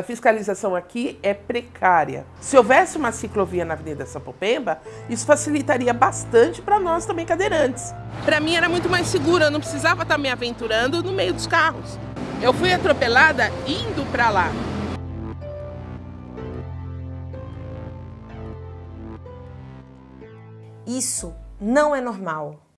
A fiscalização aqui é precária. Se houvesse uma ciclovia na Avenida Sapopemba, isso facilitaria bastante para nós também cadeirantes. Para mim era muito mais seguro, eu não precisava estar me aventurando no meio dos carros. Eu fui atropelada indo para lá. Isso não é normal.